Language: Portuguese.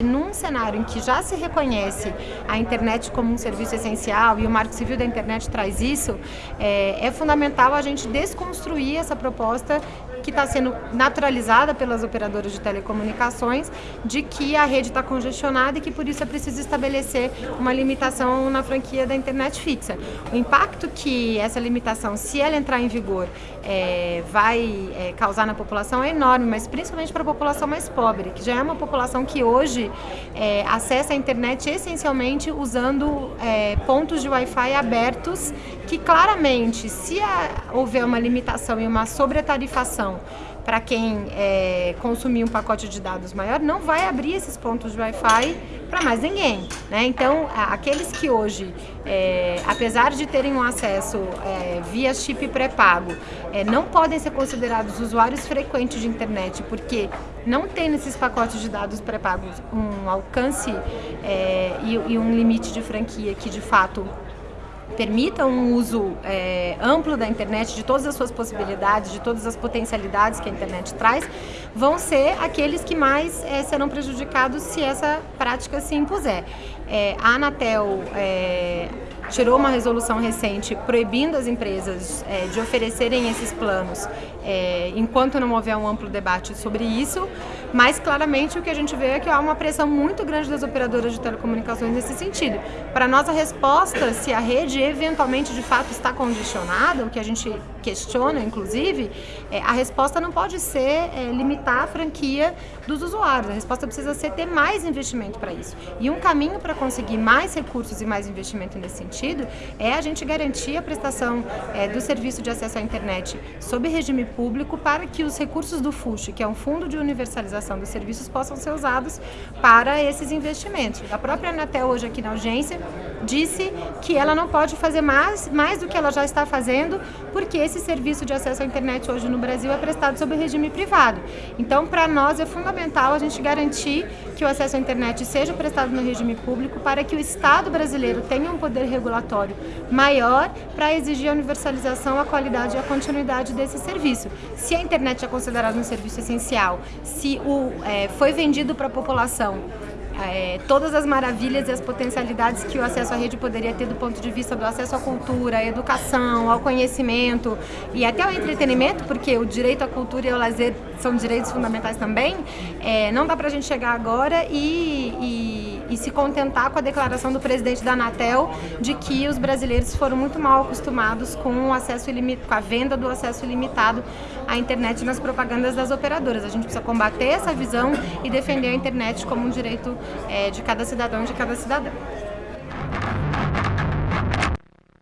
Num cenário em que já se reconhece a internet como um serviço essencial e o Marco Civil da Internet traz isso, é, é fundamental a gente desconstruir essa proposta que está sendo naturalizada pelas operadoras de telecomunicações de que a rede está congestionada e que por isso é preciso estabelecer uma limitação na franquia da internet fixa. O impacto que essa limitação, se ela entrar em vigor, é, vai é, causar na população é enorme, mas principalmente para a população mais pobre, que já é uma população que hoje é, acessa a internet essencialmente usando é, pontos de Wi-Fi abertos, que claramente, se houver uma limitação e uma sobretarifação para quem é, consumir um pacote de dados maior, não vai abrir esses pontos de Wi-Fi para mais ninguém. Né? Então, aqueles que hoje, é, apesar de terem um acesso é, via chip pré-pago, é, não podem ser considerados usuários frequentes de internet, porque não tem nesses pacotes de dados pré-pagos um alcance é, e, e um limite de franquia que, de fato, permita um uso é, amplo da internet, de todas as suas possibilidades, de todas as potencialidades que a internet traz, vão ser aqueles que mais é, serão prejudicados se essa prática se impuser. É, a Anatel é, tirou uma resolução recente proibindo as empresas é, de oferecerem esses planos é, enquanto não houver um amplo debate sobre isso, mas claramente o que a gente vê é que há uma pressão muito grande das operadoras de telecomunicações nesse sentido. Para nós a resposta, se a rede eventualmente de fato está congestionada, o que a gente questiona inclusive, é, a resposta não pode ser é, limitar a franquia dos usuários, a resposta precisa ser ter mais investimento para isso. E um caminho para conseguir mais recursos e mais investimento nesse sentido é a gente garantir a prestação é, do serviço de acesso à internet sob regime público para que os recursos do FUSH, que é um fundo de universalização dos serviços, possam ser usados para esses investimentos. A própria Anatel hoje aqui na audiência disse que ela não pode fazer mais, mais do que ela já está fazendo, porque esse serviço de acesso à internet hoje no Brasil é prestado sob regime privado. Então, para nós é fundamental a gente garantir que o acesso à internet seja prestado no regime público para que o Estado brasileiro tenha um poder regulatório maior para exigir a universalização, a qualidade e a continuidade desse serviço. Se a internet é considerada um serviço essencial, se o, é, foi vendido para a população é, todas as maravilhas e as potencialidades que o acesso à rede poderia ter do ponto de vista do acesso à cultura, à educação, ao conhecimento e até ao entretenimento, porque o direito à cultura e ao lazer são direitos fundamentais também, é, não dá para a gente chegar agora e, e, e, se contentar com a declaração do presidente da Anatel de que os brasileiros foram muito mal acostumados com o acesso ilimitado, com a venda do acesso ilimitado à internet nas propagandas das operadoras. A gente precisa combater essa visão e defender a internet como um direito é, de cada cidadão e de cada cidadã.